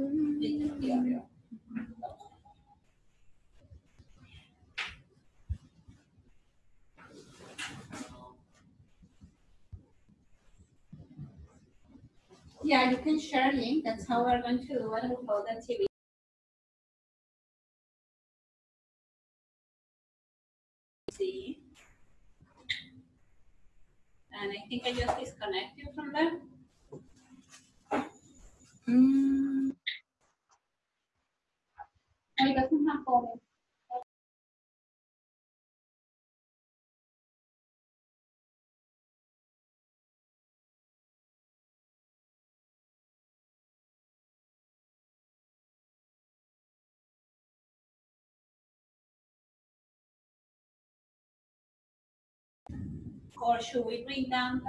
Yeah, yeah. Yeah, you can share link. That's how we're going to do it all the TV. See. And I think I just disconnect you from there. Mm, Volume. Or should we bring down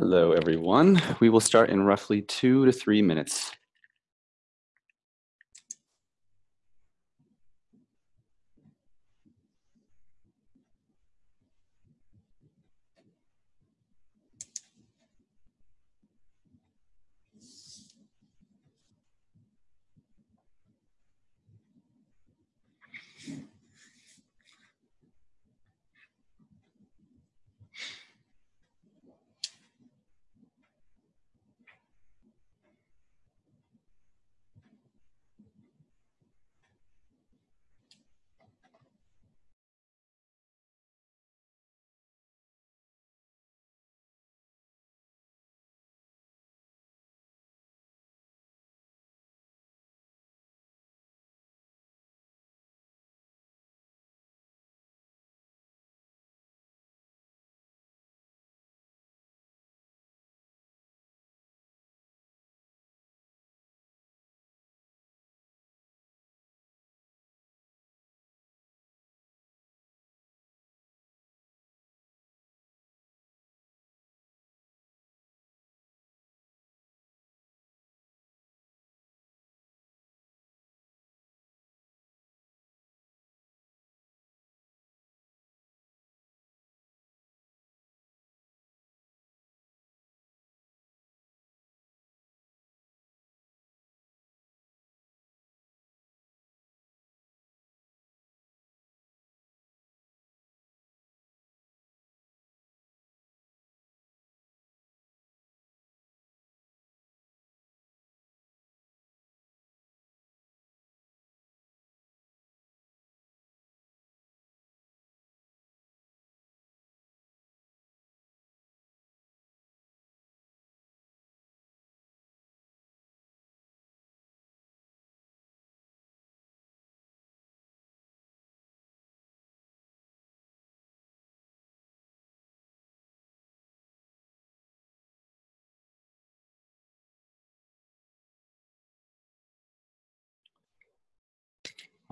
Hello, everyone. We will start in roughly two to three minutes.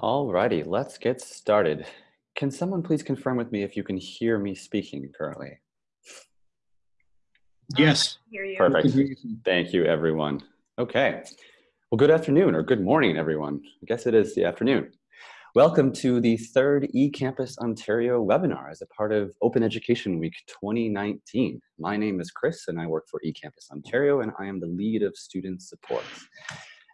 Alrighty, let's get started. Can someone please confirm with me if you can hear me speaking currently? Yes. You. Perfect. Thank you, everyone. Okay. Well, good afternoon or good morning, everyone. I guess it is the afternoon. Welcome to the third eCampus Ontario webinar as a part of Open Education Week 2019. My name is Chris and I work for eCampus Ontario and I am the lead of student support.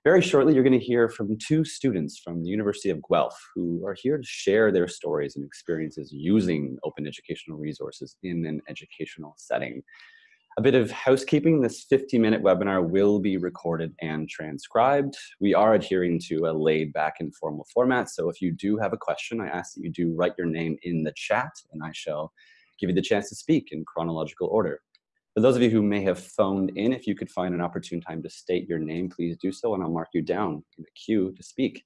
Very shortly, you're going to hear from two students from the University of Guelph who are here to share their stories and experiences using open educational resources in an educational setting. A bit of housekeeping, this 50 minute webinar will be recorded and transcribed. We are adhering to a laid back informal format, so if you do have a question, I ask that you do write your name in the chat and I shall give you the chance to speak in chronological order. For those of you who may have phoned in, if you could find an opportune time to state your name, please do so, and I'll mark you down in the queue to speak.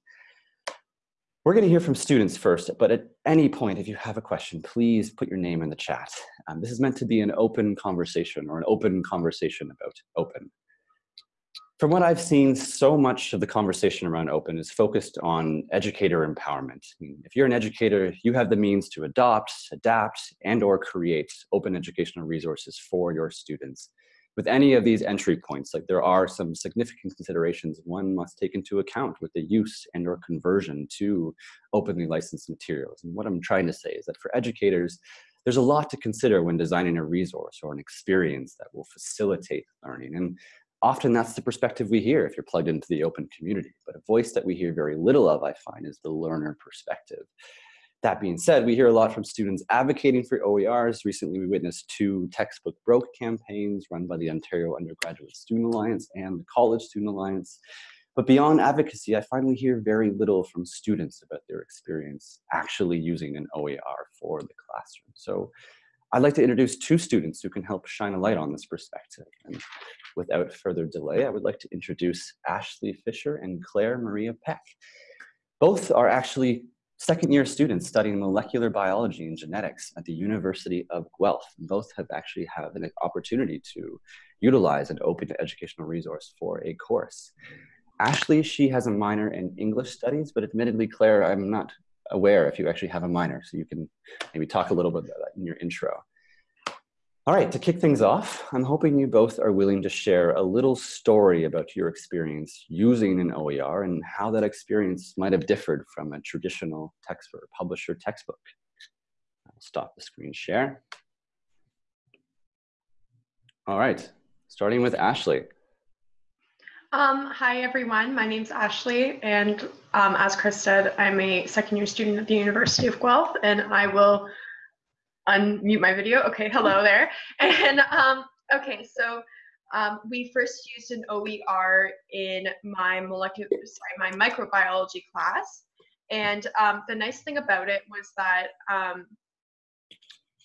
We're going to hear from students first, but at any point, if you have a question, please put your name in the chat. Um, this is meant to be an open conversation or an open conversation about open from what I've seen, so much of the conversation around open is focused on educator empowerment. I mean, if you're an educator, you have the means to adopt, adapt, and or create open educational resources for your students. With any of these entry points, like there are some significant considerations one must take into account with the use and or conversion to openly licensed materials. And what I'm trying to say is that for educators, there's a lot to consider when designing a resource or an experience that will facilitate learning. And often that's the perspective we hear if you're plugged into the open community. But a voice that we hear very little of, I find, is the learner perspective. That being said, we hear a lot from students advocating for OERs. Recently, we witnessed two textbook broke campaigns run by the Ontario Undergraduate Student Alliance and the College Student Alliance. But beyond advocacy, I finally hear very little from students about their experience actually using an OER for the classroom. So I'd like to introduce two students who can help shine a light on this perspective. And without further delay, I would like to introduce Ashley Fisher and Claire Maria Peck. Both are actually second year students studying molecular biology and genetics at the University of Guelph. Both have actually have an opportunity to utilize an open educational resource for a course. Ashley, she has a minor in English studies, but admittedly, Claire, I'm not aware if you actually have a minor, so you can maybe talk a little bit about that in your intro. All right, to kick things off, I'm hoping you both are willing to share a little story about your experience using an OER and how that experience might have differed from a traditional text or publisher textbook. I'll stop the screen share. All right, starting with Ashley. Um, hi, everyone. My name's Ashley, and um, as Chris said, I'm a second year student at the University of Guelph, and I will unmute my video. Okay, hello there. And um, okay, so um, we first used an OER in my molecular, sorry, my microbiology class. And um, the nice thing about it was that, um,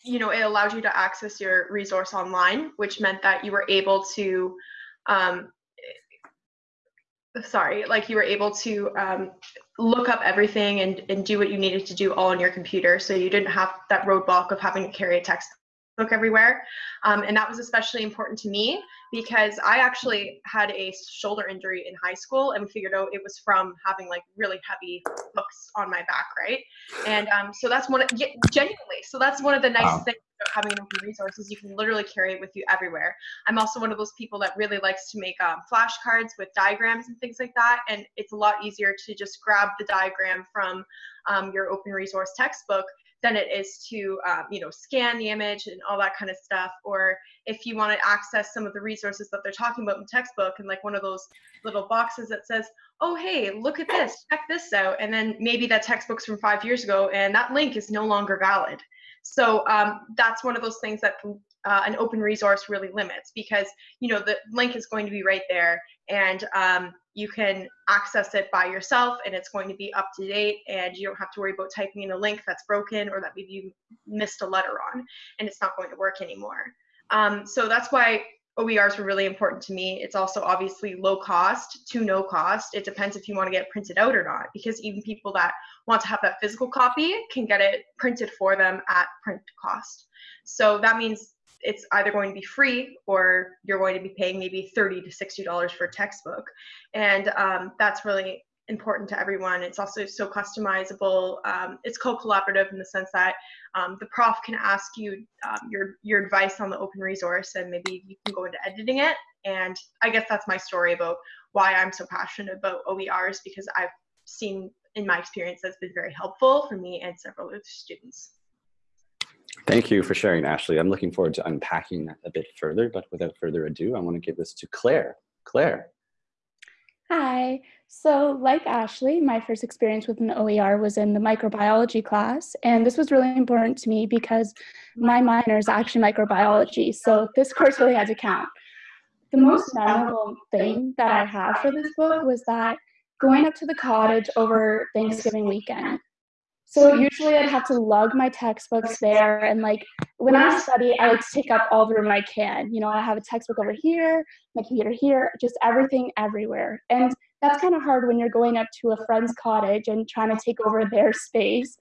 you know, it allowed you to access your resource online, which meant that you were able to um, sorry, like you were able to um, look up everything and, and do what you needed to do all on your computer. So you didn't have that roadblock of having to carry a textbook everywhere. Um, and that was especially important to me because I actually had a shoulder injury in high school and figured out it was from having like really heavy books on my back, right? And um, so that's one, yeah, genuinely, so that's one of the nice wow. things about having an open resource is you can literally carry it with you everywhere. I'm also one of those people that really likes to make um, flashcards with diagrams and things like that. And it's a lot easier to just grab the diagram from um, your open resource textbook than it is to um, you know scan the image and all that kind of stuff or if you want to access some of the resources that they're talking about in the textbook and like one of those little boxes that says oh hey look at this check this out and then maybe that textbook's from five years ago and that link is no longer valid. So um, that's one of those things that uh, an open resource really limits because you know the link is going to be right there and um, you can access it by yourself and it's going to be up to date and you don't have to worry about typing in a link that's broken or that maybe you missed a letter on and it's not going to work anymore. Um, so that's why OERs were really important to me. It's also obviously low cost to no cost. It depends if you want to get it printed out or not, because even people that want to have that physical copy can get it printed for them at print cost. So that means it's either going to be free or you're going to be paying maybe 30 to 60 dollars for a textbook and um, that's really important to everyone. It's also so customizable. Um, it's co-collaborative in the sense that um, the prof can ask you um, your your advice on the open resource, and maybe you can go into editing it. And I guess that's my story about why I'm so passionate about OERs because I've seen in my experience that's been very helpful for me and several other students. Thank you for sharing, Ashley. I'm looking forward to unpacking that a bit further, but without further ado, I want to give this to Claire. Claire. Hi. So like Ashley, my first experience with an OER was in the microbiology class. And this was really important to me because my minor is actually microbiology. So this course really had to count. The most memorable thing that I have for this book was that going up to the cottage over Thanksgiving weekend, so usually I'd have to lug my textbooks there. And like when I study, I like to take up all the room I can. You know, I have a textbook over here, my computer here, just everything everywhere. And that's kind of hard when you're going up to a friend's cottage and trying to take over their space.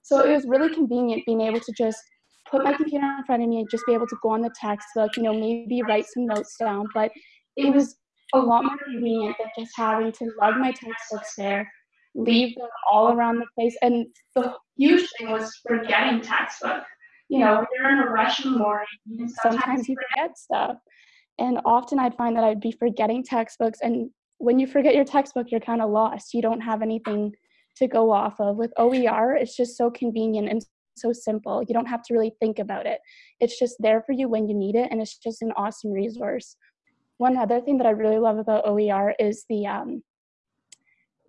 So it was really convenient being able to just put my computer in front of me and just be able to go on the textbook, you know, maybe write some notes down. But it was a lot more convenient than just having to lug my textbooks there leave them all around the place. And the huge thing was forgetting textbook. You know, you're in a rush in the morning, sometimes you forget stuff. And often I'd find that I'd be forgetting textbooks. And when you forget your textbook, you're kind of lost. You don't have anything to go off of. With OER, it's just so convenient and so simple. You don't have to really think about it. It's just there for you when you need it, and it's just an awesome resource. One other thing that I really love about OER is the um,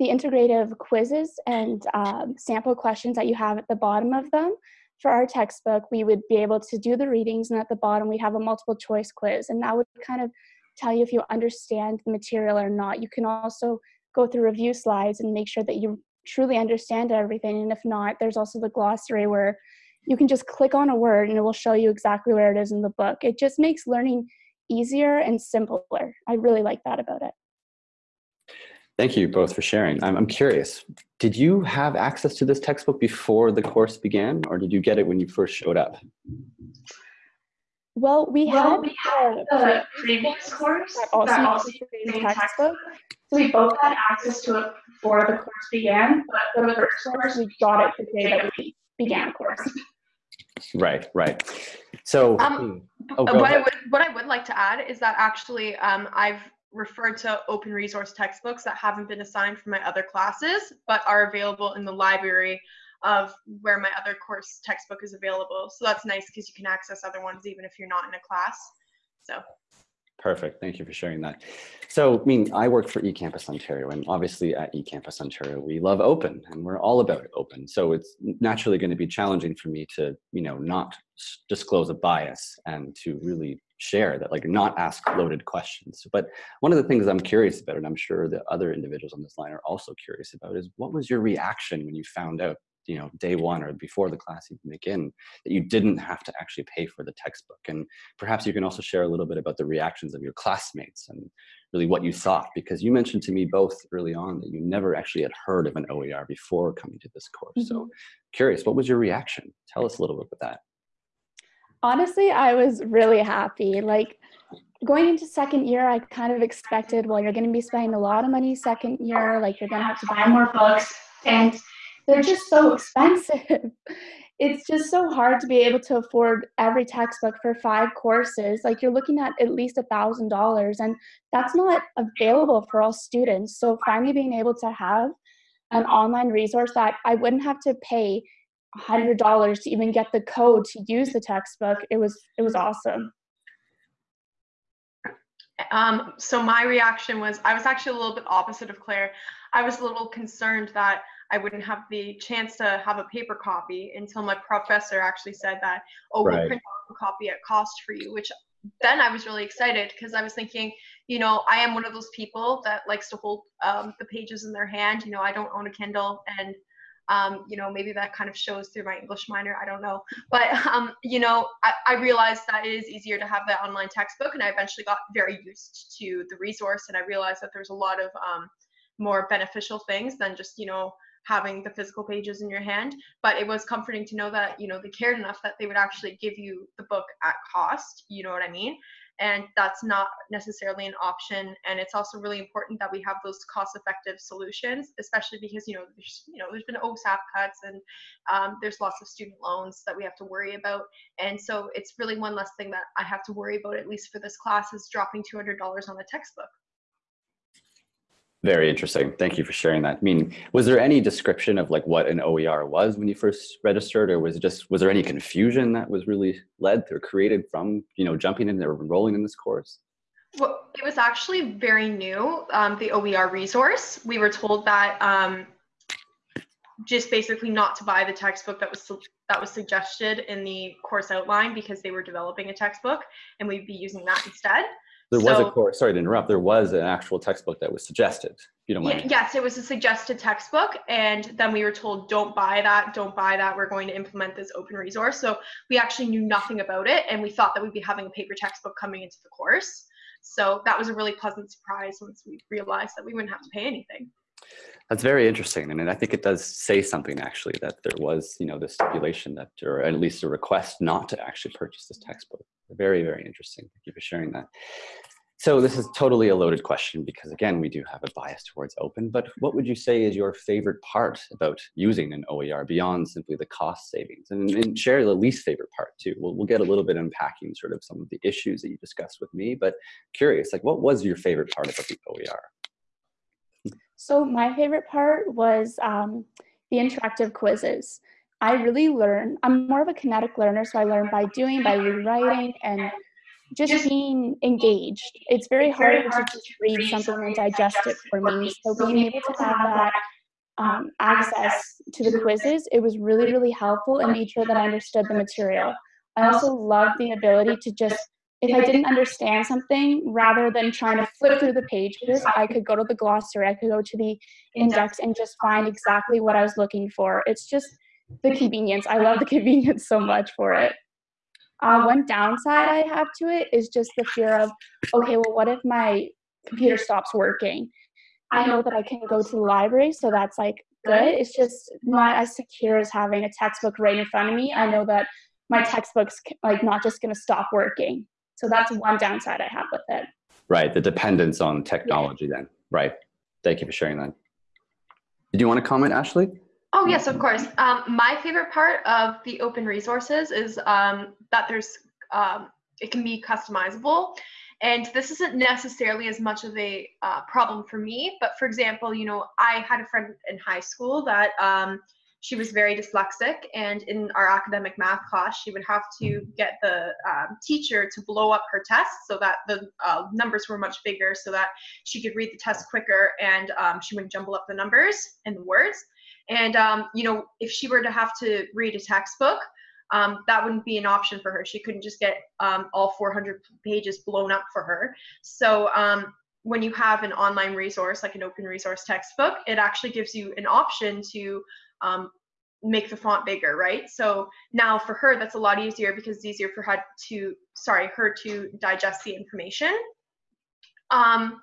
the integrative quizzes and um, sample questions that you have at the bottom of them. For our textbook, we would be able to do the readings and at the bottom we have a multiple choice quiz and that would kind of tell you if you understand the material or not. You can also go through review slides and make sure that you truly understand everything and if not, there's also the glossary where you can just click on a word and it will show you exactly where it is in the book. It just makes learning easier and simpler. I really like that about it. Thank you both for sharing. I'm, I'm curious, did you have access to this textbook before the course began or did you get it when you first showed up? Well, we well, had a previous course that also, that also used the same textbook. So we both had access to it before the course began, but for the first course, we got it the day that we began the course. Right, right. So, Um, oh, Uh, go what I would what I would like to add is that actually um, I've referred to open resource textbooks that haven't been assigned for my other classes, but are available in the library of where my other course textbook is available. So that's nice because you can access other ones even if you're not in a class. So Perfect. Thank you for sharing that. So, I mean, I work for eCampus Ontario, and obviously at eCampus Ontario, we love open, and we're all about open. So it's naturally going to be challenging for me to, you know, not disclose a bias and to really share that, like, not ask loaded questions. But one of the things I'm curious about, and I'm sure the other individuals on this line are also curious about, is what was your reaction when you found out, you know, day one or before the class even begin that you didn't have to actually pay for the textbook? And perhaps you can also share a little bit about the reactions of your classmates and really what you thought because you mentioned to me both early on that you never actually had heard of an OER before coming to this course. So mm-hmm. curious, what was your reaction? Tell us a little bit about that. Honestly, I was really happy. Like going into second year, I kind of expected, well, you're going to be spending a lot of money second year, like you're going to have to buy more books, and they're just so expensive. It's just so hard to be able to afford every textbook for five courses. Like you're looking at at least a thousand dollars, and that's not available for all students. So finally being able to have an online resource that I wouldn't have to pay hundred dollars to even get the code to use the textbook. It was it was awesome. Um, so my reaction was I was actually a little bit opposite of Claire. I was a little concerned that I wouldn't have the chance to have a paper copy until my professor actually said that, oh, we'll print out a copy at cost for you, which then I was really excited because I was thinking, you know, I am one of those people that likes to hold um, the pages in their hand. You know, I don't own a Kindle and um, you know, maybe that kind of shows through my English minor. I don't know. But, um, you know, I, I realized that it is easier to have that online textbook. And I eventually got very used to the resource. And I realized that there's a lot of um, more beneficial things than just, you know, having the physical pages in your hand. But it was comforting to know that, you know, they cared enough that they would actually give you the book at cost. You know what I mean? and that's not necessarily an option and it's also really important that we have those cost effective solutions especially because you know there's you know there's been osap cuts and um, there's lots of student loans that we have to worry about and so it's really one less thing that i have to worry about at least for this class is dropping $200 on a textbook Very interesting. Thank you for sharing that. I mean, was there any description of like what an OER was when you first registered, or was it just was there any confusion that was really led or created from you know jumping in or enrolling in this course? Well, it was actually very new, um, the OER resource. We were told that um, just basically not to buy the textbook that was that was suggested in the course outline because they were developing a textbook and we'd be using that instead. There was a course. Sorry to interrupt. There was an actual textbook that was suggested. If you don't mind. Yes, it was a suggested textbook, and then we were told, don't buy that, don't buy that. We're going to implement this open resource. So we actually knew nothing about it, and we thought that we'd be having a paper textbook coming into the course. So that was a really pleasant surprise once we realized that we wouldn't have to pay anything. That's very interesting, and I think it does say something actually that there was, you know, the stipulation that, or at least a request not to actually purchase this textbook. Very, very interesting. Thank you for sharing that. So this is totally a loaded question because again, we do have a bias towards open. But what would you say is your favorite part about using an OER beyond simply the cost savings? And, and share the least favorite part too. We'll, we'll get a little bit unpacking sort of some of the issues that you discussed with me. But curious, like what was your favorite part about the OER? So my favorite part was um, the interactive quizzes. I really learn. I'm more of a kinetic learner, so I learn by doing, by rewriting, and just being engaged. It's very hard to just read something and digest it for me. So being able to have that um, access to the quizzes, it was really, really helpful and made sure that I understood the material. I also love the ability to just, if I didn't understand something, rather than trying to flip through the pages, I could go to the glossary, I could go to the index and just find exactly what I was looking for. It's just the convenience. I love the convenience so much for it. Uh, one downside I have to it is just the fear of, okay, well, what if my computer stops working? I know that I can go to the library, so that's like good. It's just not as secure as having a textbook right in front of me. I know that my textbook's like not just going to stop working. So that's one downside I have with it. Right, the dependence on technology then. Right. Thank you for sharing that. Did you want to comment, Ashley? Oh yes, of course. Um, my favorite part of the open resources is um, that there's um, it can be customizable. And this isn't necessarily as much of a uh, problem for me, but for example, you know, I had a friend in high school that um, she was very dyslexic, and in our academic math class, she would have to get the um, teacher to blow up her test so that the uh, numbers were much bigger, so that she could read the test quicker, and um, she wouldn't jumble up the numbers and the words. And um, you know, if she were to have to read a textbook, um, that wouldn't be an option for her. She couldn't just get um, all 400 pages blown up for her. So um, when you have an online resource like an open resource textbook, it actually gives you an option to um, make the font bigger, right? So now for her, that's a lot easier because it's easier for her to, sorry, her to digest the information. Um,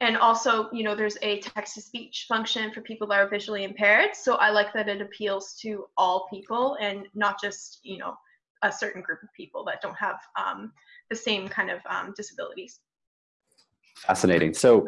and also, you know, there's a text to speech function for people that are visually impaired. So I like that it appeals to all people and not just, you know, a certain group of people that don't have um, the same kind of um, disabilities. Fascinating. So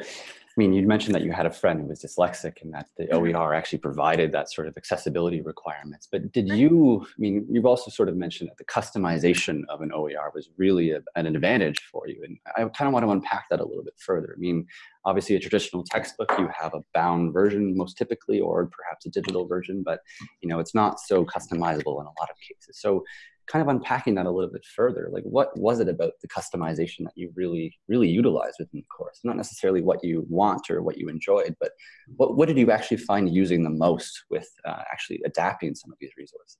mean, you mentioned that you had a friend who was dyslexic and that the Mm-hmm. OER actually provided that sort of accessibility requirements. But did you, I mean, you've also sort of mentioned that the customization of an OER was really a, an advantage for you. And I kind of want to unpack that a little bit further. I mean, obviously a traditional textbook, you have a bound version most typically, or perhaps a digital version, but you know, it's not so customizable in a lot of cases. So kind of unpacking that a little bit further, like what was it about the customization that you really, really utilized within the course? Not necessarily what you want or what you enjoyed, but what, what did you actually find using the most with uh, actually adapting some of these resources?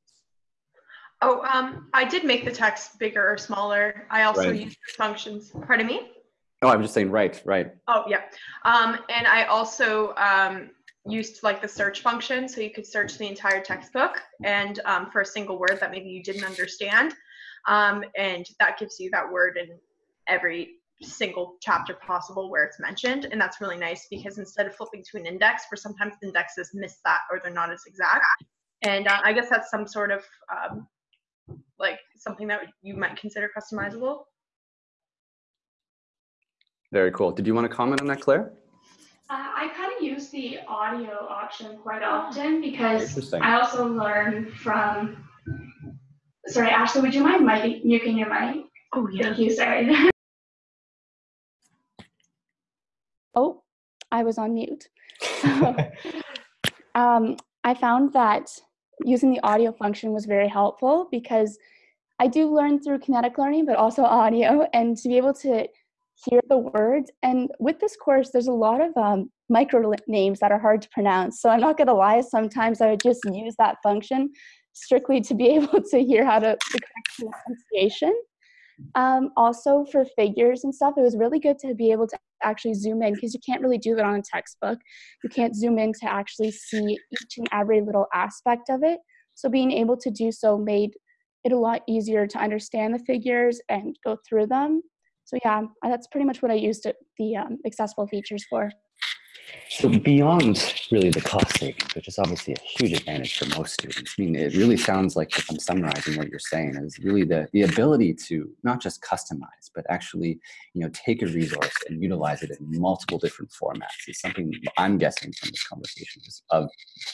Oh, um, I did make the text bigger or smaller. I also Right. used functions. Pardon me? Oh, I'm just saying, right, right. Oh, yeah. Um, and I also um, used like the search function, so you could search the entire textbook and um, for a single word that maybe you didn't understand, um, and that gives you that word in every single chapter possible where it's mentioned, and that's really nice because instead of flipping to an index, where sometimes indexes miss that or they're not as exact, and uh, I guess that's some sort of um, like something that you might consider customizable. Very cool. Did you want to comment on that, Claire? I kind of use the audio option quite often because I also learn from. Sorry, Ashley, would you mind mic- muting your mic? Oh yeah. Thank you, sorry. oh, I was on mute. um, I found that using the audio function was very helpful because I do learn through kinetic learning, but also audio, and to be able to hear the words. And with this course, there's a lot of um, micro names that are hard to pronounce. So I'm not going to lie, sometimes I would just use that function strictly to be able to hear how to the correct pronunciation. Um, also for figures and stuff, it was really good to be able to actually zoom in because you can't really do that on a textbook. You can't zoom in to actually see each and every little aspect of it. So being able to do so made it a lot easier to understand the figures and go through them. So yeah, that's pretty much what I used it, the um, accessible features for. So beyond really the cost savings, which is obviously a huge advantage for most students, I mean, it really sounds like if I'm summarizing what you're saying is really the, the ability to not just customize, but actually, you know, take a resource and utilize it in multiple different formats is something I'm guessing from this conversation is of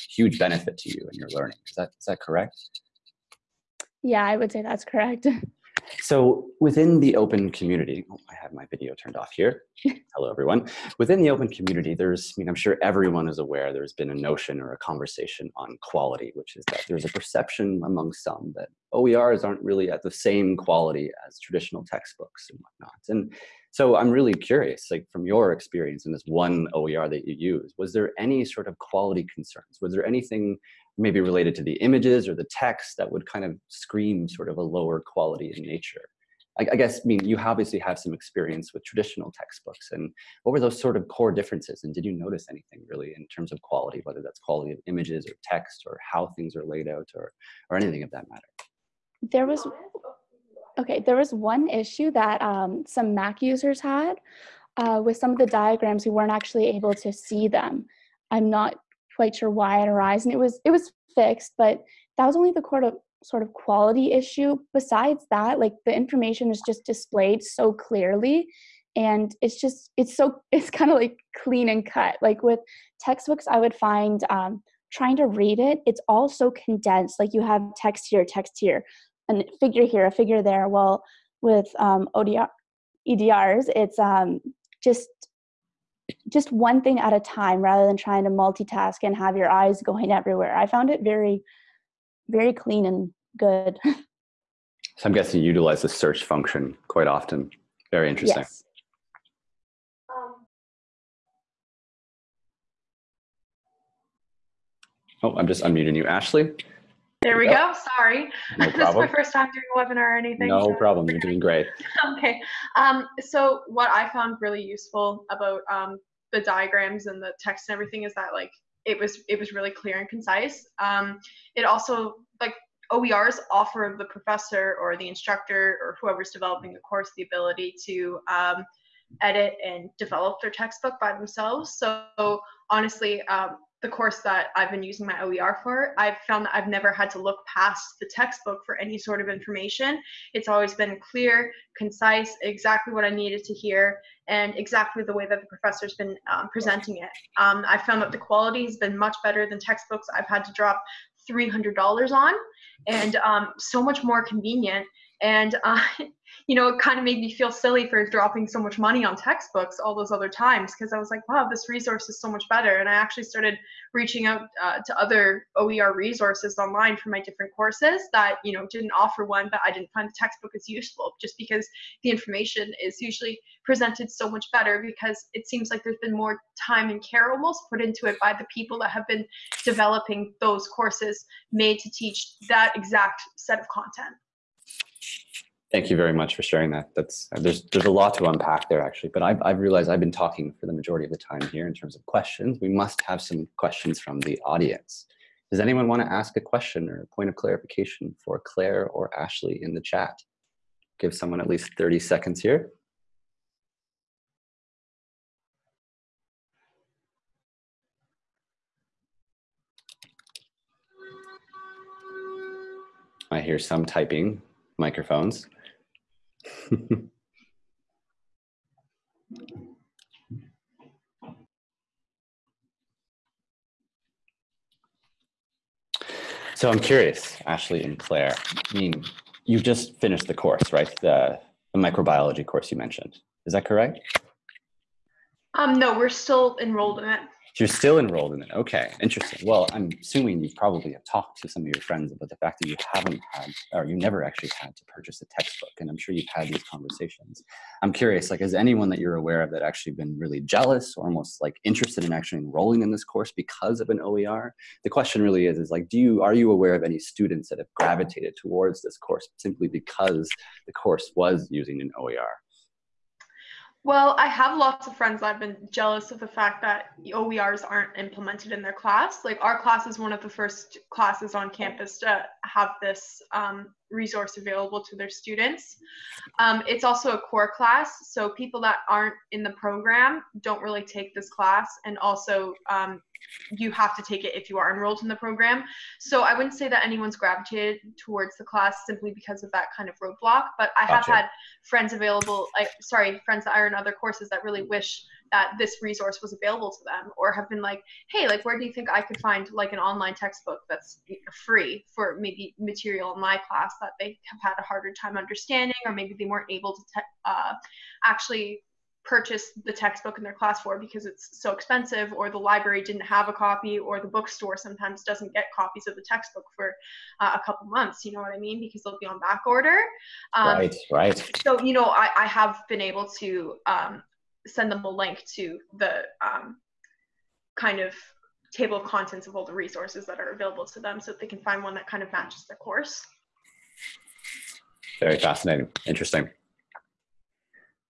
huge benefit to you and your learning. Is that, is that correct? Yeah, I would say that's correct. So within the open community, oh, I have my video turned off here. Hello, everyone. Within the open community, there's, I mean, I'm sure everyone is aware there's been a notion or a conversation on quality, which is that there's a perception among some that OERs aren't really at the same quality as traditional textbooks and whatnot. And so I'm really curious, like from your experience in this one OER that you use, was there any sort of quality concerns? Was there anything maybe related to the images or the text that would kind of scream sort of a lower quality in nature. I, I, guess, I mean, you obviously have some experience with traditional textbooks and what were those sort of core differences? And did you notice anything really in terms of quality, whether that's quality of images or text or how things are laid out or, or anything of that matter? There was, okay, there was one issue that um, some Mac users had uh, with some of the diagrams, we weren't actually able to see them. I'm not quite sure why it arose and it was it was fixed but that was only the sort of sort of quality issue. Besides that like the information is just displayed so clearly and it's just it's so it's kind of like clean and cut. Like with textbooks i would find um, trying to read it it's all so condensed. Like you have text here text here and figure here a figure there. Well with um, ODR, EDRs, it's um, just just one thing at a time rather than trying to multitask and have your eyes going everywhere. I found it very, very clean and good. So I'm guessing you utilize the search function quite often. Very interesting. yes. Oh, I'm just unmuting you, Ashley. There we Yep. go. Sorry. No this is my first time doing a webinar or anything. No so- problem. You're doing great. okay. Um, so what I found really useful about um, the diagrams and the text and everything is that like it was it was really clear and concise. Um, it also like OERs offer the professor or the instructor or whoever's developing the course the ability to um, edit and develop their textbook by themselves. So honestly, um, the course that I've been using my OER for, I've found that I've never had to look past the textbook for any sort of information. It's always been clear, concise, exactly what I needed to hear, and exactly the way that the professor's been um, presenting it. Um, I found that the quality has been much better than textbooks I've had to drop $300 on, and um, so much more convenient. And uh, you know, it kind of made me feel silly for dropping so much money on textbooks all those other times because I was like, wow, this resource is so much better. And I actually started reaching out uh, to other OER resources online for my different courses that you know didn't offer one, but I didn't find the textbook as useful just because the information is usually presented so much better because it seems like there's been more time and care almost put into it by the people that have been developing those courses made to teach that exact set of content. Thank you very much for sharing that. That's there's there's a lot to unpack there actually, but I've, I've realized I've been talking for the majority of the time here in terms of questions. We must have some questions from the audience. Does anyone want to ask a question or a point of clarification for Claire or Ashley in the chat? Give someone at least 30 seconds here. I hear some typing microphones. so I'm curious, Ashley and Claire. I mean, you've just finished the course, right? The, the microbiology course you mentioned. Is that correct? Um, no, we're still enrolled in it. You're still enrolled in it. Okay, interesting. Well, I'm assuming you probably have talked to some of your friends about the fact that you haven't had, or you never actually had to purchase a textbook, and I'm sure you've had these conversations. I'm curious, like, has anyone that you're aware of that actually been really jealous or almost like interested in actually enrolling in this course because of an OER? The question really is, is like, do you are you aware of any students that have gravitated towards this course simply because the course was using an OER? Well, I have lots of friends that have been jealous of the fact that OERs aren't implemented in their class. Like our class is one of the first classes on campus to have this um, resource available to their students. Um, it's also a core class, so people that aren't in the program don't really take this class, and also um, you have to take it if you are enrolled in the program. So I wouldn't say that anyone's gravitated towards the class simply because of that kind of roadblock, but I have Gotcha. had friends available, like sorry, friends that are in other courses that really wish that this resource was available to them or have been like, hey, like where do you think I could find like an online textbook that's free for maybe material in my class that they have had a harder time understanding or maybe they weren't able to te- uh, actually purchase the textbook in their class for because it's so expensive or the library didn't have a copy or the bookstore sometimes doesn't get copies of the textbook for uh, a couple months you know what i mean because they'll be on back order um, right, right. so you know I, I have been able to um, send them a link to the um, kind of table of contents of all the resources that are available to them so that they can find one that kind of matches their course Very fascinating. Interesting.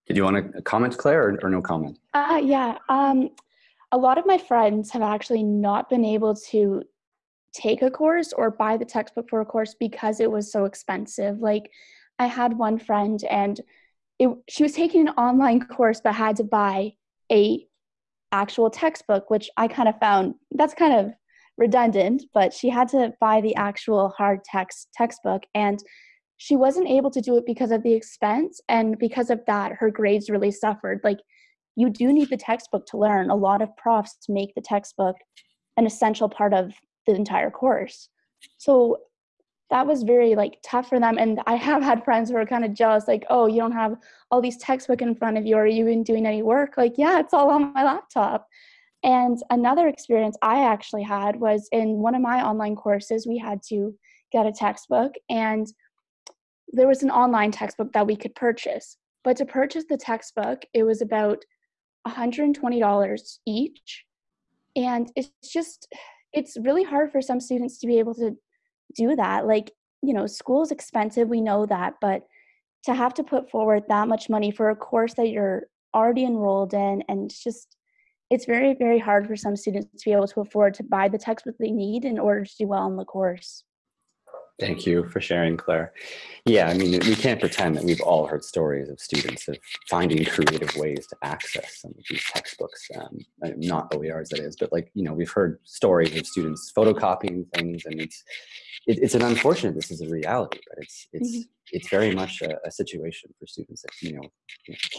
Did you want to comment, Claire, or, or no comment? Uh, yeah. Um, a lot of my friends have actually not been able to take a course or buy the textbook for a course because it was so expensive. Like, I had one friend, and it, she was taking an online course but had to buy a actual textbook, which I kind of found that's kind of redundant. But she had to buy the actual hard text textbook, and she wasn't able to do it because of the expense, and because of that, her grades really suffered. Like you do need the textbook to learn. A lot of profs make the textbook an essential part of the entire course. So that was very like tough for them. And I have had friends who are kind of jealous, like, oh, you don't have all these textbook in front of you. Are you even doing any work? Like, yeah, it's all on my laptop. And another experience I actually had was in one of my online courses, we had to get a textbook and there was an online textbook that we could purchase. But to purchase the textbook, it was about $120 each. And it's just, it's really hard for some students to be able to do that. Like, you know, school is expensive, we know that, but to have to put forward that much money for a course that you're already enrolled in and it's just it's very very hard for some students to be able to afford to buy the textbook they need in order to do well in the course Thank you for sharing, Claire. Yeah, I mean, we can't pretend that we've all heard stories of students of finding creative ways to access some of these textbooks, um, not OERs that is, but like, you know, we've heard stories of students photocopying things and it's, it, it's an unfortunate, this is a reality, but it's, it's, mm -hmm. it's very much a, a, situation for students that, you know,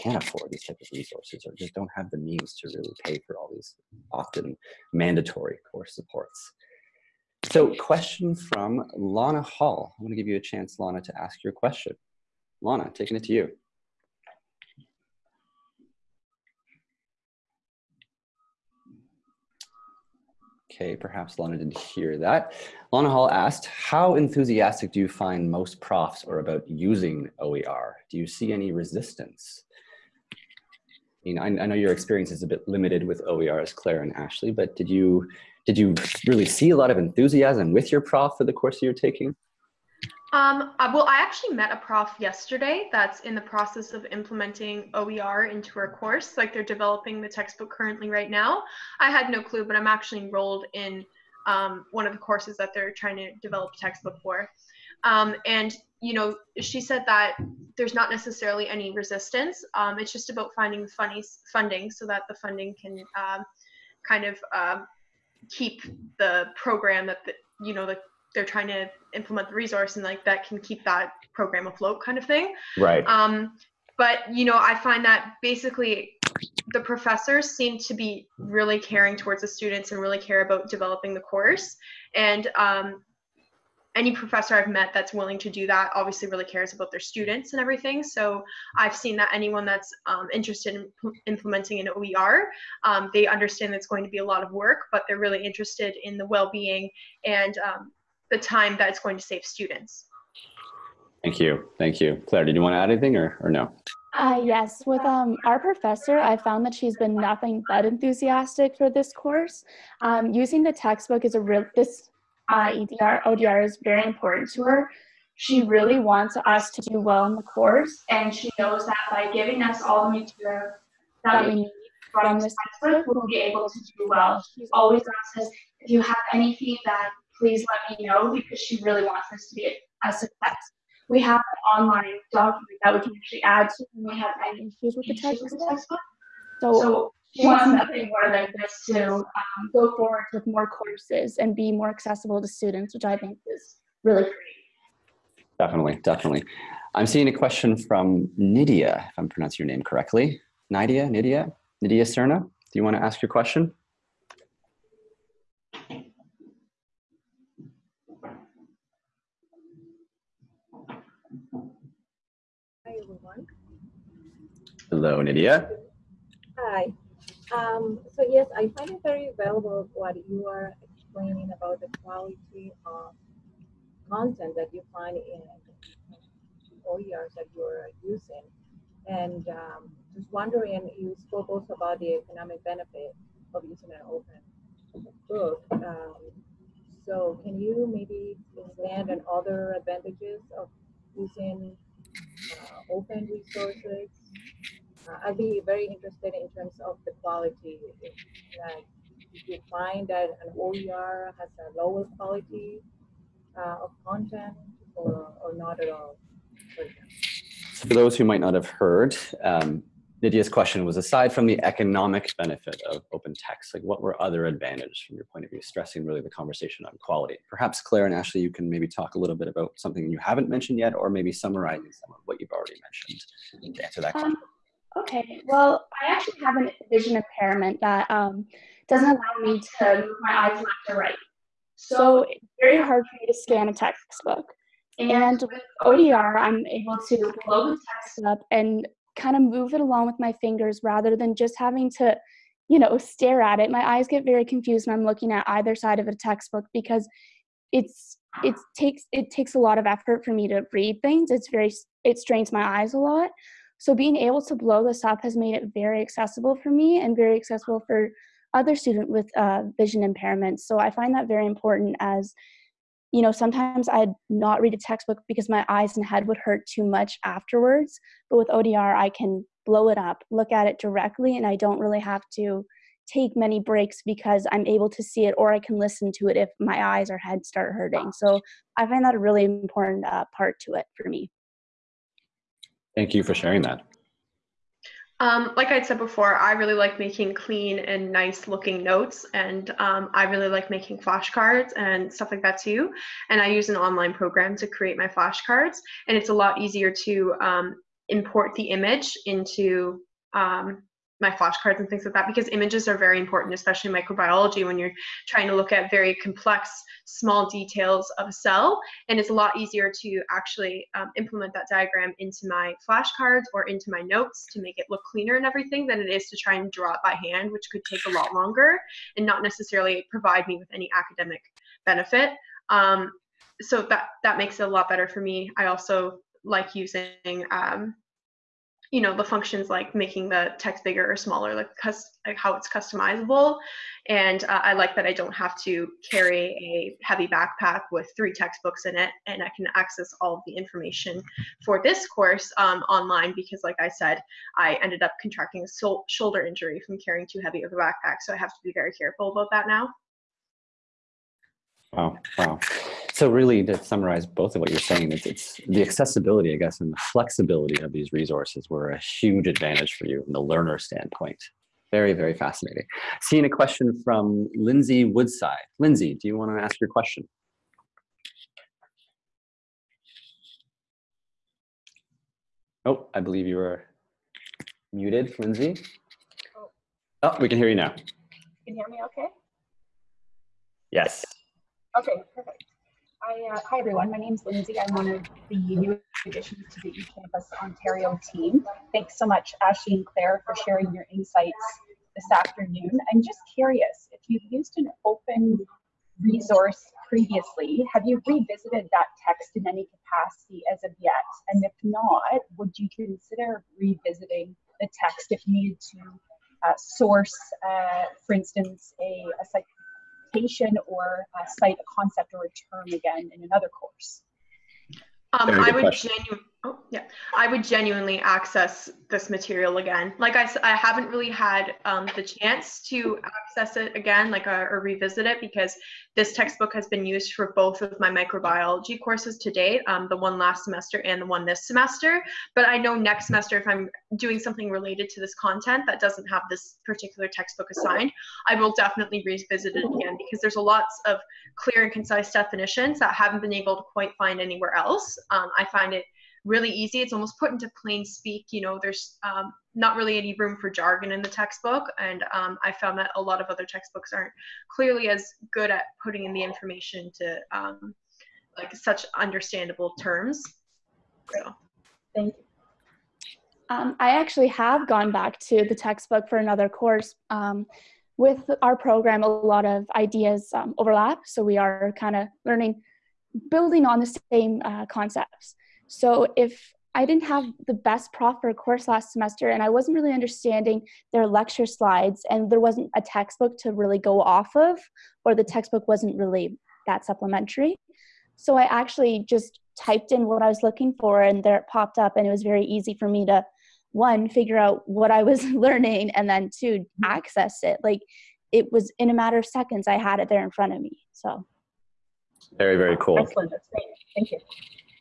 can't afford these types of resources or just don't have the means to really pay for all these often mandatory course supports. So question from Lana Hall. I'm going to give you a chance, Lana, to ask your question. Lana, taking it to you. Okay, perhaps Lana didn't hear that. Lana Hall asked, how enthusiastic do you find most profs are about using OER? Do you see any resistance? I mean, I, I know your experience is a bit limited with OER as Claire and Ashley, but did you did you really see a lot of enthusiasm with your prof for the course you're taking? Um, well, I actually met a prof yesterday that's in the process of implementing OER into her course. Like they're developing the textbook currently right now. I had no clue, but I'm actually enrolled in um, one of the courses that they're trying to develop a textbook for. Um, and you know, she said that there's not necessarily any resistance. Um, it's just about finding funny funding so that the funding can um, kind of uh, keep the program that the, you know the, they're trying to implement the resource and like that can keep that program afloat kind of thing. Right. Um but you know i find that basically the professors seem to be really caring towards the students and really care about developing the course. And um, any professor I've met that's willing to do that obviously really cares about their students and everything. So I've seen that anyone that's um, interested in implementing an OER, um, they understand that it's going to be a lot of work, but they're really interested in the well-being and um, the time that it's going to save students. Thank you. Thank you. Claire, did you want to add anything or, or no? Uh, yes, with um, our professor, I found that she's been nothing but enthusiastic for this course. Um, using the textbook is a real, this uh, EDR, ODR is very important to her. She really wants us to do well in the course, and she knows that by giving us all the material that we need from this textbook, we'll be able to do well. She's always asked us, if you have any feedback, please let me know, because she really wants this to be a success. We have an online document that we can actually add to when we have any issues with the textbook. So she wants nothing more than this to um, go forward with more courses and be more accessible to students, which I think is really great. Definitely, definitely. I'm seeing a question from Nydia, if I'm pronouncing your name correctly. Nydia, Nydia, Nydia Cerna, do you want to ask your question? Hi, everyone. Hello, Nydia. Hi. Um, so yes, I find it very valuable what you are explaining about the quality of content that you find in OERs that you're using. And um, just wondering, you spoke also about the economic benefit of using an open book. Um, so can you maybe expand on other advantages of using uh, open resources I'd be very interested in terms of the quality. If, like, if you find that an OER has a lower quality uh, of content or, or not at all. For, for those who might not have heard, um, Nydia's question was aside from the economic benefit of open text, like what were other advantages from your point of view, stressing really the conversation on quality? Perhaps Claire and Ashley, you can maybe talk a little bit about something you haven't mentioned yet, or maybe summarizing some of what you've already mentioned to answer that question. Um, Okay, well, I actually have a vision impairment that um, doesn't allow me to move my eyes left or right. So it's very hard for me to scan a textbook. And with ODR, I'm able to blow the text up and kind of move it along with my fingers rather than just having to, you know, stare at it. My eyes get very confused when I'm looking at either side of a textbook because it's it takes it takes a lot of effort for me to read things. It's very it strains my eyes a lot. So being able to blow this up has made it very accessible for me and very accessible for other students with uh, vision impairments. So I find that very important as you know, sometimes I'd not read a textbook because my eyes and head would hurt too much afterwards. But with ODR, I can blow it up, look at it directly, and I don't really have to take many breaks because I'm able to see it or I can listen to it if my eyes or head start hurting. So I find that a really important uh, part to it for me. Thank you for sharing that. Um, like I said before, I really like making clean and nice looking notes, and um, I really like making flashcards and stuff like that too. And I use an online program to create my flashcards, and it's a lot easier to um, import the image into um, my flashcards and things like that because images are very important, especially microbiology when you're trying to look at very complex, small details of a cell. And it's a lot easier to actually um, implement that diagram into my flashcards or into my notes to make it look cleaner and everything than it is to try and draw it by hand, which could take a lot longer and not necessarily provide me with any academic benefit. Um, so that that makes it a lot better for me. I also like using um, you know the functions like making the text bigger or smaller like, like how it's customizable. And uh, i like that i don't have to carry a heavy backpack with three textbooks in it and i can access all of the information for this course um, online because like i said i ended up contracting a shoulder injury from carrying too heavy of a backpack. So i have to be very careful about that now Wow, wow. So really to summarize both of what you're saying, it's, it's the accessibility, I guess, and the flexibility of these resources were a huge advantage for you from the learner standpoint. Very, very fascinating. Seeing a question from Lindsay Woodside. Lindsay, do you want to ask your question? Oh, I believe you were muted, Lindsay. Oh. oh, we can hear you now. Can you hear me okay? Yes. Okay, perfect. I, uh, hi everyone, my name is Lindsay. I'm one of the new additions to the eCampus Ontario team. Thanks so much, Ashley and Claire, for sharing your insights this afternoon. I'm just curious, if you've used an open resource previously, have you revisited that text in any capacity as of yet? And if not, would you consider revisiting the text if you needed to uh, source, uh, for instance, a, a citation or uh, cite a concept or a term again in another course? Um, I would genuinely, oh yeah, I would genuinely access this material again. Like I said, I haven't really had um, the chance to access it again, like uh, or revisit it because this textbook has been used for both of my microbiology courses to date, um, the one last semester and the one this semester. But I know next semester, if I'm doing something related to this content that doesn't have this particular textbook assigned, I will definitely revisit it again because there's a lots of clear and concise definitions that haven't been able to quite find anywhere else. Um, I find it really easy. It's almost put into plain speak. You know, there's um, not really any room for jargon in the textbook, and um, I found that a lot of other textbooks aren't clearly as good at putting in the information to um, like such understandable terms. So, thank you. Um, I actually have gone back to the textbook for another course. Um, with our program, a lot of ideas um, overlap, so we are kind of learning, building on the same uh, concepts. So if I didn't have the best prof for a course last semester and I wasn't really understanding their lecture slides and there wasn't a textbook to really go off of or the textbook wasn't really that supplementary. So I actually just typed in what I was looking for and there it popped up and it was very easy for me to one figure out what I was learning and then two mm-hmm. access it. Like it was in a matter of seconds I had it there in front of me. So very very cool. Excellent. That's great. Thank you.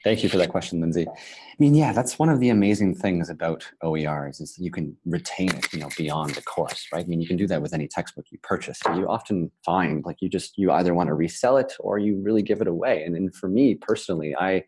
Thank you for that question, Lindsay. I mean, yeah, that's one of the amazing things about OERs is you can retain it, you know, beyond the course, right? I mean, you can do that with any textbook you purchase. You often find like you just you either want to resell it or you really give it away. And, and for me personally, I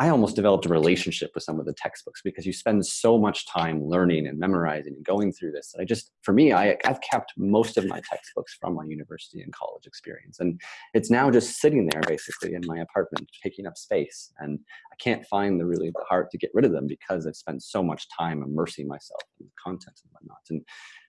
I almost developed a relationship with some of the textbooks because you spend so much time learning and memorizing and going through this. I just, for me, I, I've kept most of my textbooks from my university and college experience. And it's now just sitting there basically in my apartment, taking up space. And I can't find the really the heart to get rid of them because I've spent so much time immersing myself in the content and whatnot. And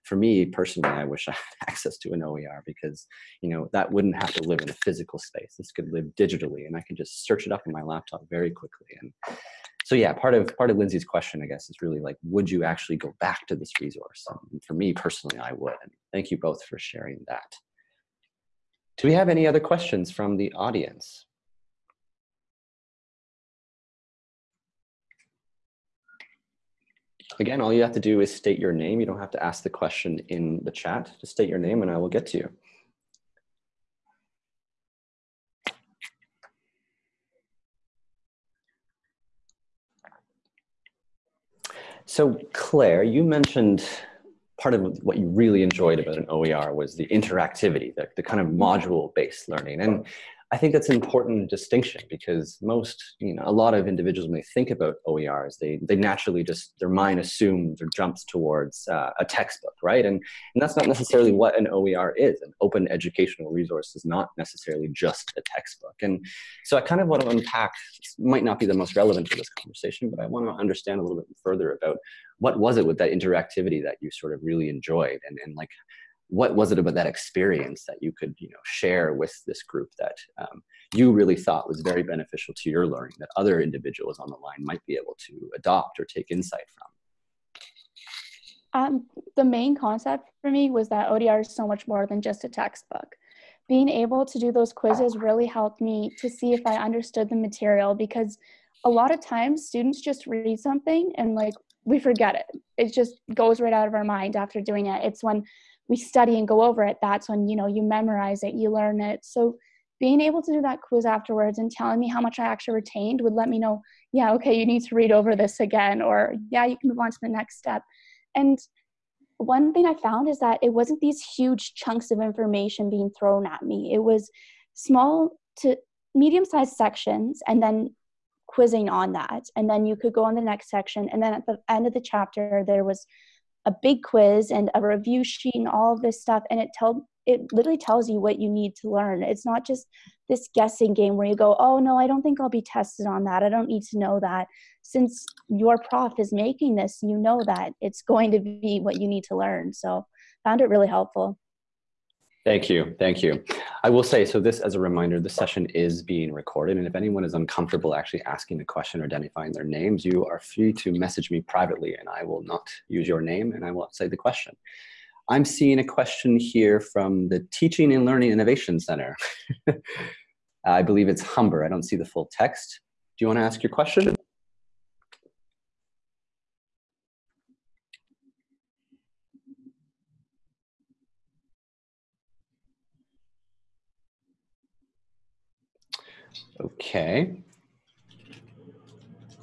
for me personally, I wish I had access to an OER because, you know, that wouldn't have to live in a physical space. This could live digitally and I can just search it up on my laptop very quickly. And so yeah, part of part of Lindsay's question, I guess, is really like, would you actually go back to this resource? And for me personally, I would. And thank you both for sharing that. Do we have any other questions from the audience? Again, all you have to do is state your name. You don't have to ask the question in the chat. Just state your name and I will get to you. So Claire, you mentioned part of what you really enjoyed about an OER was the interactivity, the, the kind of module-based learning. And I think that's an important distinction because most, you know, a lot of individuals when they think about OERs, they they naturally just their mind assumes or jumps towards uh, a textbook, right? And and that's not necessarily what an OER is. An open educational resource is not necessarily just a textbook. And so I kind of want to unpack. Might not be the most relevant for this conversation, but I want to understand a little bit further about what was it with that interactivity that you sort of really enjoyed, and and like what was it about that experience that you could you know share with this group that um, you really thought was very beneficial to your learning that other individuals on the line might be able to adopt or take insight from um, the main concept for me was that OER is so much more than just a textbook. Being able to do those quizzes really helped me to see if I understood the material because a lot of times students just read something and like we forget it. It just goes right out of our mind after doing it. It's when we study and go over it, that's when, you know, you memorize it, you learn it. So being able to do that quiz afterwards and telling me how much I actually retained would let me know, yeah, okay, you need to read over this again, or yeah, you can move on to the next step. And one thing I found is that it wasn't these huge chunks of information being thrown at me. It was small to medium sized sections and then quizzing on that. And then you could go on the next section. And then at the end of the chapter, there was a big quiz and a review sheet and all of this stuff and it tell it literally tells you what you need to learn. It's not just this guessing game where you go oh no i don't think i'll be tested on that. I don't need to know that. Since your prof is making this you know that it's going to be what you need to learn. So found it really helpful Thank you. Thank you. I will say, so this as a reminder, this session is being recorded. And if anyone is uncomfortable actually asking a question or identifying their names, you are free to message me privately and I will not use your name and I will say the question. I'm seeing a question here from the Teaching and Learning Innovation Center. I believe it's Humber. I don't see the full text. Do you want to ask your question? Okay.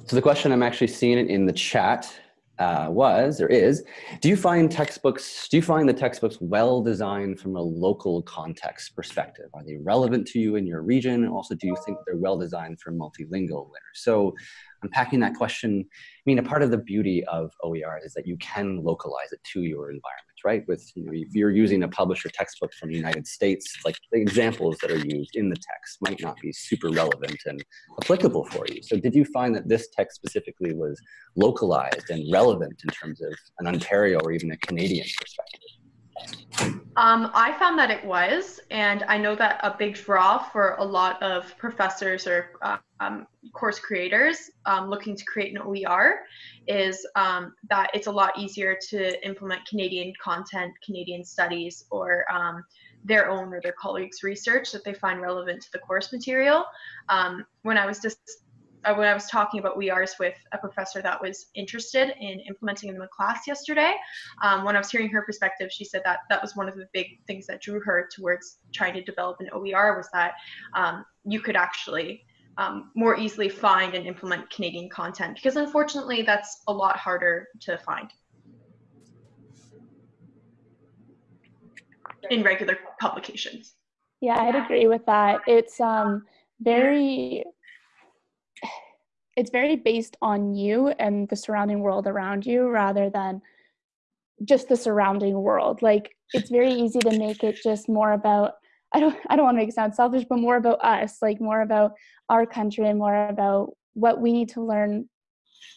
So the question I'm actually seeing it in the chat uh, was, or is, do you find textbooks, do you find the textbooks well designed from a local context perspective? Are they relevant to you in your region? Also, do you think they're well designed for multilingual learners? So unpacking that question, I mean, a part of the beauty of OER is that you can localize it to your environment right? With, you know, if you're using a publisher textbook from the United States, like the examples that are used in the text might not be super relevant and applicable for you. So did you find that this text specifically was localized and relevant in terms of an Ontario or even a Canadian perspective? Um, I found that it was, and I know that a big draw for a lot of professors or um, course creators um, looking to create an OER is um, that it's a lot easier to implement Canadian content, Canadian studies, or um, their own or their colleagues' research that they find relevant to the course material. Um, when I was just uh, when I was talking about OERs with a professor that was interested in implementing them in the class yesterday, um, when I was hearing her perspective, she said that that was one of the big things that drew her towards trying to develop an OER was that um, you could actually um, more easily find and implement Canadian content because unfortunately that's a lot harder to find in regular publications. Yeah, I'd agree with that. It's um, very it's very based on you and the surrounding world around you rather than just the surrounding world. Like it's very easy to make it just more about I don't I don't want to make it sound selfish, but more about us, like more about our country and more about what we need to learn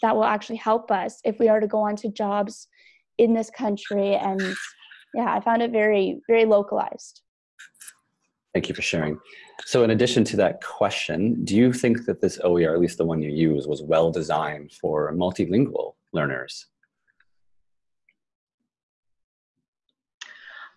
that will actually help us if we are to go on to jobs in this country and yeah, I found it very very localized. Thank you for sharing. So in addition to that question, do you think that this OER, at least the one you use, was well designed for multilingual learners?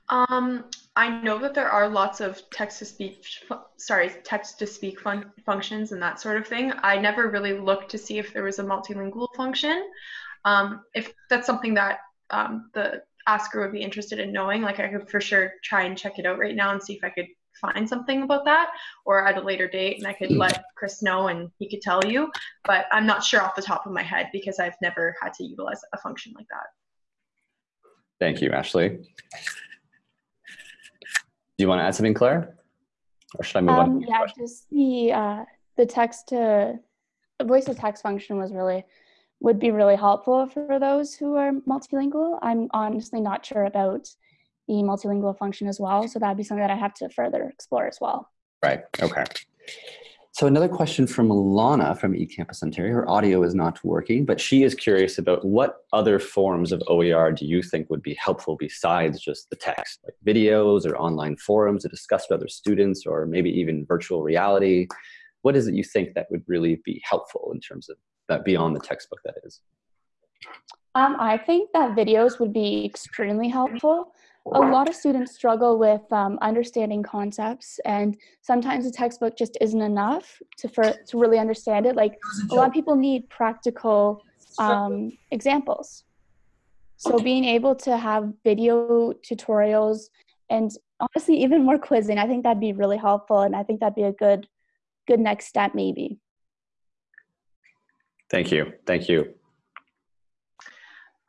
Um, I know that there are lots of text to speech, sorry, text to speak fun functions and that sort of thing. I never really looked to see if there was a multilingual function. Um, if that's something that um, the asker would be interested in knowing, like I could for sure try and check it out right now and see if I could find something about that or at a later date and I could let Chris know and he could tell you. But I'm not sure off the top of my head because I've never had to utilize a function like that. Thank you, Ashley. Do you want to add something, Claire? Or should I move Um, on? yeah, just the uh, the text to voice to text function was really would be really helpful for those who are multilingual. I'm honestly not sure about the multilingual function as well, so that'd be something that I have to further explore as well. Right, okay. So another question from Lana from eCampus Ontario. Her audio is not working, but she is curious about what other forms of OER do you think would be helpful besides just the text, like videos or online forums to discuss with other students or maybe even virtual reality? What is it you think that would really be helpful in terms of that beyond the textbook that is? Um, I think that videos would be extremely helpful. A lot of students struggle with um, understanding concepts, and sometimes the textbook just isn't enough to for to really understand it. Like a lot of people need practical um, examples. So being able to have video tutorials and honestly even more quizzing, I think that'd be really helpful, and I think that'd be a good good next step maybe. Thank you, thank you.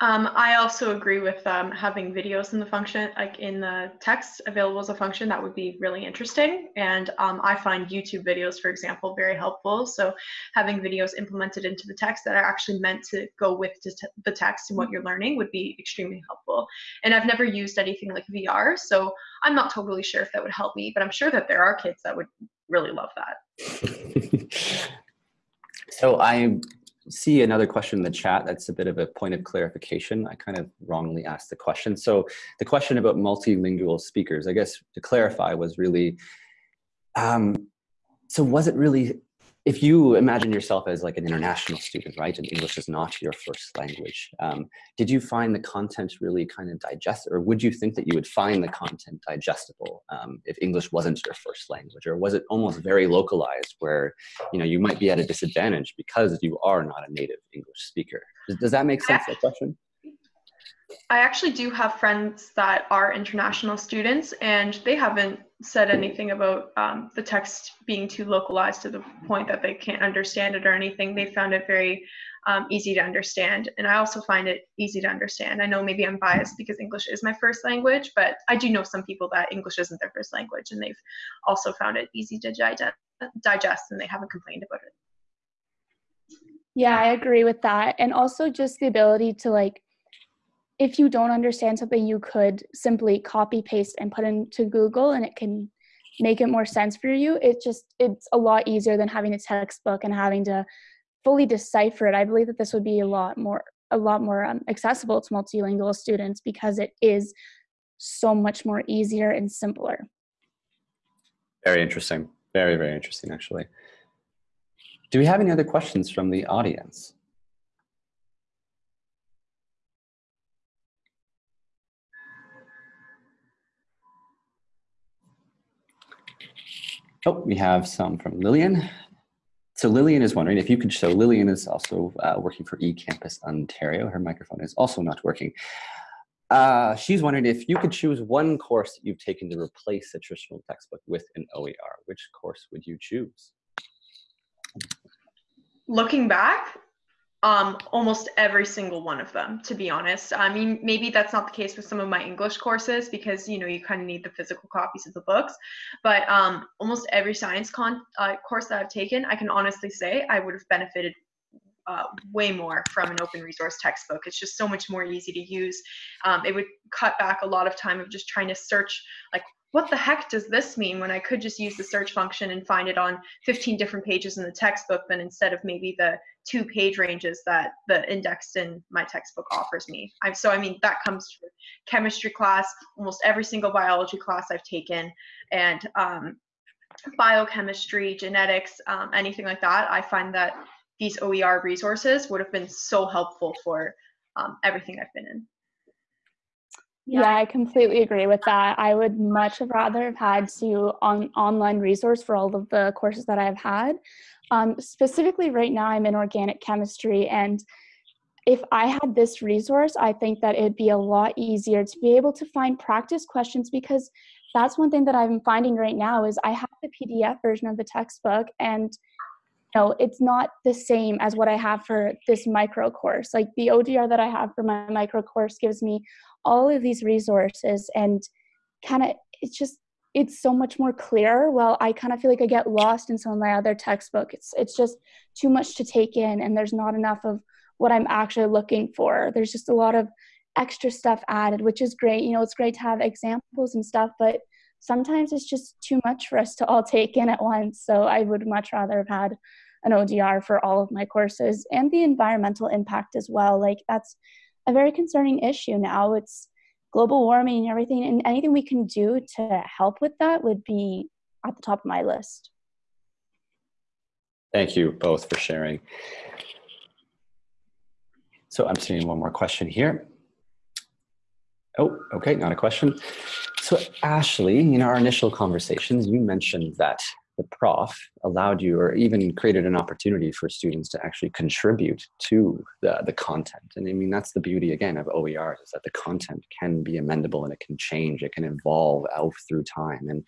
Um, I also agree with um, having videos in the function, like in the text available as a function. That would be really interesting. And um, I find YouTube videos, for example, very helpful. So having videos implemented into the text that are actually meant to go with the text and what you're learning would be extremely helpful. And I've never used anything like VR, so I'm not totally sure if that would help me, but I'm sure that there are kids that would really love that. so I see another question in the chat that's a bit of a point of clarification. I kind of wrongly asked the question. So the question about multilingual speakers, I guess to clarify was really, um, so was it really if you imagine yourself as like an international student, right, and English is not your first language, um, did you find the content really kind of digest, or would you think that you would find the content digestible um, if English wasn't your first language, or was it almost very localized, where you know you might be at a disadvantage because you are not a native English speaker? Does, does that make sense? That question. I actually do have friends that are international students, and they haven't said anything about um, the text being too localized to the point that they can't understand it or anything. They found it very um, easy to understand, and I also find it easy to understand. I know maybe I'm biased because English is my first language, but I do know some people that English isn't their first language, and they've also found it easy to digest, and they haven't complained about it. Yeah, I agree with that, and also just the ability to like if you don't understand something, you could simply copy paste and put into Google and it can make it more sense for you. It just, it's a lot easier than having a textbook and having to fully decipher it. I believe that this would be a lot more, a lot more um, accessible to multilingual students because it is so much more easier and simpler. Very interesting. Very, very interesting, actually. Do we have any other questions from the audience? Oh, we have some from Lillian. So Lillian is wondering if you could show, Lillian is also uh, working for eCampus Ontario. Her microphone is also not working. Uh, she's wondering if you could choose one course that you've taken to replace a traditional textbook with an OER, which course would you choose? Looking back, um, almost every single one of them, to be honest. I mean, maybe that's not the case with some of my English courses because, you know, you kind of need the physical copies of the books. But um, almost every science con uh, course that I've taken, I can honestly say I would have benefited uh, way more from an open resource textbook. It's just so much more easy to use. Um, it would cut back a lot of time of just trying to search like what the heck does this mean when I could just use the search function and find it on 15 different pages in the textbook than instead of maybe the two page ranges that the index in my textbook offers me. I'm, so I mean that comes from chemistry class, almost every single biology class I've taken, and um, biochemistry, genetics, um, anything like that. I find that these OER resources would have been so helpful for um, everything I've been in. Yeah, I completely agree with that. I would much have rather have had to on online resource for all of the courses that I've had. Um, specifically right now I'm in organic chemistry and if I had this resource, I think that it'd be a lot easier to be able to find practice questions because that's one thing that I'm finding right now is I have the PDF version of the textbook and you know, it's not the same as what I have for this micro course. Like the OER that I have for my micro course gives me all of these resources and kind of it's just it's so much more clear. Well i kind of feel like i get lost in some of my other textbook. It's it's just too much to take in and there's not enough of what i'm actually looking for. There's just a lot of extra stuff added which is great. You know it's great to have examples and stuff but sometimes it's just too much for us to all take in at once. So i would much rather have had an OER for all of my courses and the environmental impact as well. Like that's a very concerning issue now. It's global warming and everything, and anything we can do to help with that would be at the top of my list. Thank you both for sharing. So I'm seeing one more question here. Oh, okay, not a question. So Ashley, in our initial conversations, you mentioned that the prof allowed you or even created an opportunity for students to actually contribute to the, the content. And I mean, that's the beauty again of OER is that the content can be amendable and it can change, it can evolve out through time. And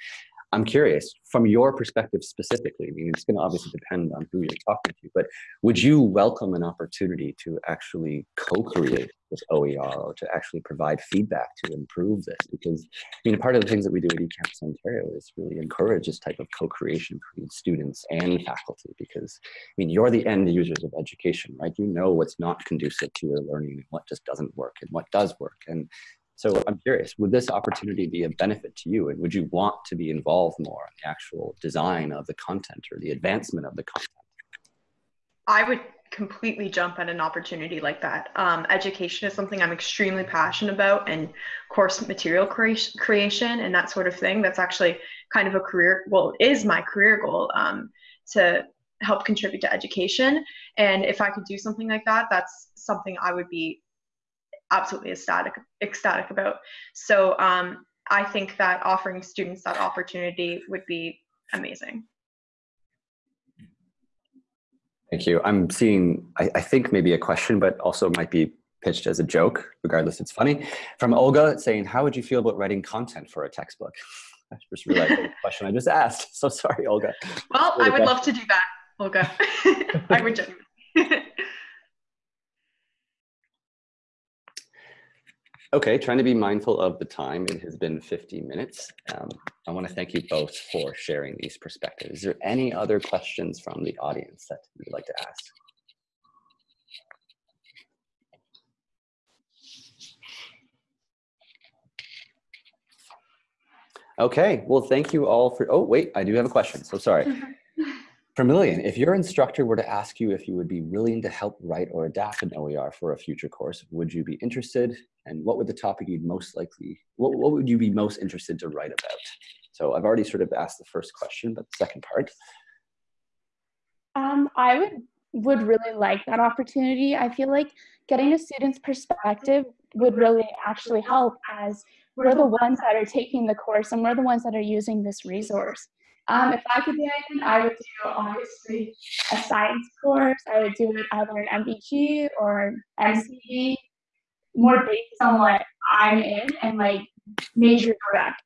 I'm curious, from your perspective specifically, I mean, it's going to obviously depend on who you're talking to, but would you welcome an opportunity to actually co-create this OER or to actually provide feedback to improve this? Because, I mean, part of the things that we do at eCampus Ontario is really encourage this type of co-creation between students and faculty, because, I mean, you're the end users of education, right? You know what's not conducive to your learning and what just doesn't work and what does work. And so I'm curious, would this opportunity be a benefit to you? And would you want to be involved more in the actual design of the content or the advancement of the content? I would completely jump at an opportunity like that. Um, education is something I'm extremely passionate about and course material creation and that sort of thing. That's actually kind of a career, well, is my career goal um, to help contribute to education. And if I could do something like that, that's something I would be absolutely ecstatic ecstatic about. So um, I think that offering students that opportunity would be amazing. Thank you. I'm seeing, I, I, think maybe a question, but also might be pitched as a joke, regardless it's funny. From Olga saying, how would you feel about writing content for a textbook? I just realized the question I just asked. So sorry, Olga. Well, I would love to do that, Olga. I would genuinely. Okay, trying to be mindful of the time. It has been 50 minutes. Um, I want to thank you both for sharing these perspectives. Is there any other questions from the audience that you'd like to ask? Okay, well, thank you all for, oh, wait, I do have a question, so sorry. Vermilion, if your instructor were to ask you if you would be willing to help write or adapt an OER for a future course, would you be interested? And what would the topic you'd most likely, what, what would you be most interested to write about? So I've already sort of asked the first question, but the second part. Um, I would would really like that opportunity. I feel like getting a student's perspective would really actually help as we're the ones that are taking the course and we're the ones that are using this resource. Um, if I could do anything, I would do obviously a science course. I would do it either an MBG or MCV, more based on what I'm in and like major direct.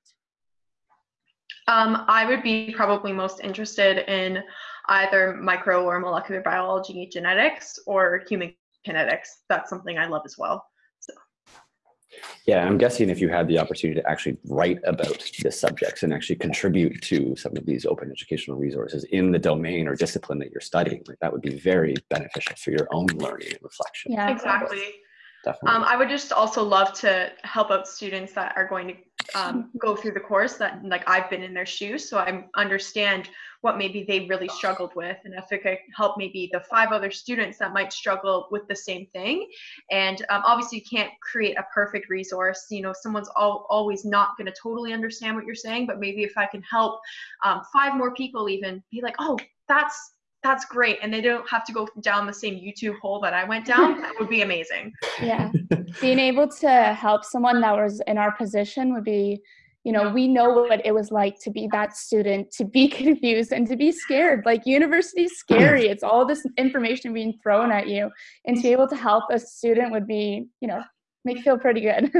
Um, I would be probably most interested in either micro or molecular biology, genetics, or human kinetics. That's something I love as well. So. Yeah, I'm guessing if you had the opportunity to actually write about the subjects and actually contribute to some of these open educational resources in the domain or discipline that you're studying, like that would be very beneficial for your own learning and reflection. Yeah. Exactly. Definitely. Um, I would just also love to help out students that are going to um, go through the course that like I've been in their shoes, so I understand what maybe they really struggled with, and if it could help maybe the five other students that might struggle with the same thing. And um, obviously, you can't create a perfect resource. You know, someone's al- always not going to totally understand what you're saying, but maybe if I can help um, five more people even be like, oh, that's that's great, and they don't have to go down the same YouTube hole that I went down. that would be amazing. Yeah. Being able to help someone that was in our position would be, you know, we know what it was like to be that student, to be confused and to be scared. Like university is scary. It's all this information being thrown at you. And to be able to help a student would be, you know, make you feel pretty good.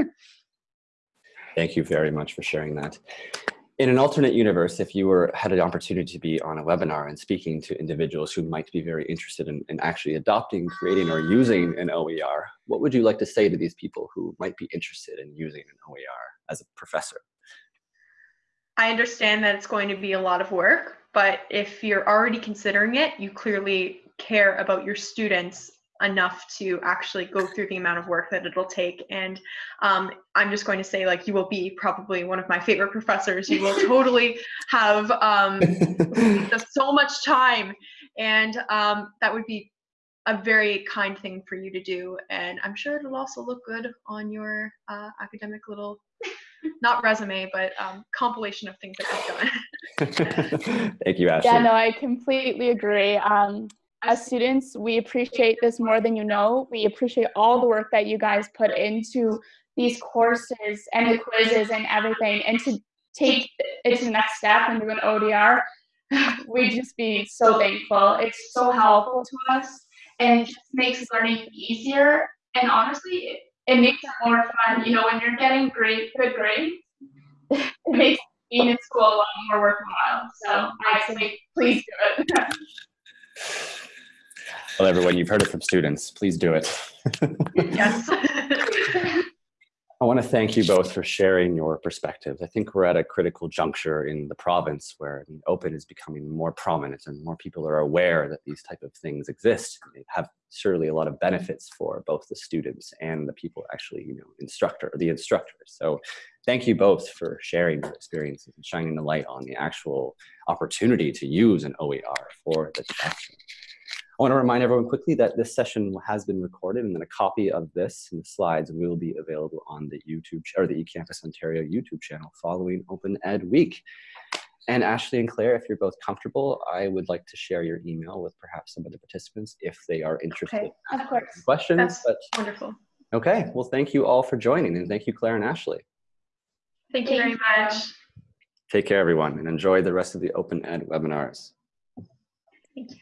Thank you very much for sharing that. In an alternate universe, if you were had an opportunity to be on a webinar and speaking to individuals who might be very interested in, in actually adopting, creating, or using an OER, what would you like to say to these people who might be interested in using an OER as a professor? I understand that it's going to be a lot of work, but if you're already considering it, you clearly care about your students enough to actually go through the amount of work that it'll take. And um, I'm just going to say, like, you will be probably one of my favorite professors. You will totally have um, so much time, and um, that would be a very kind thing for you to do. And I'm sure it'll also look good on your uh, academic little, not resume, but um, compilation of things that you've done. Thank you, Ashley. yeah, no, I completely agree. Um, as students, we appreciate this more than you know. We appreciate all the work that you guys put into these courses and the quizzes and everything. And to take it to the next step and do an OER, we'd just be so thankful. It's so helpful to us and just makes learning easier. And honestly, it, it makes it more fun. You know, when you're getting great, good grades, it makes being in school a lot more worthwhile. So I say, please do it. Well, everyone, you've heard it from students. Please do it. yes. I want to thank you both for sharing your perspectives. I think we're at a critical juncture in the province where the open is becoming more prominent and more people are aware that these type of things exist. They have surely a lot of benefits for both the students and the people actually, you know, instructor, the instructors. So thank you both for sharing your experiences and shining the light on the actual opportunity to use an OER for the classroom. I want to remind everyone quickly that this session has been recorded and then a copy of this and the slides will be available on the YouTube or the eCampus Ontario YouTube channel following Open Ed Week. And Ashley and Claire, if you're both comfortable, I would like to share your email with perhaps some of the participants if they are interested Okay. in Of course. questions. That's But wonderful. okay, well, thank you all for joining and thank you, Claire and Ashley. Thank you very much. Take care, everyone, and enjoy the rest of the Open Ed webinars. Thank you.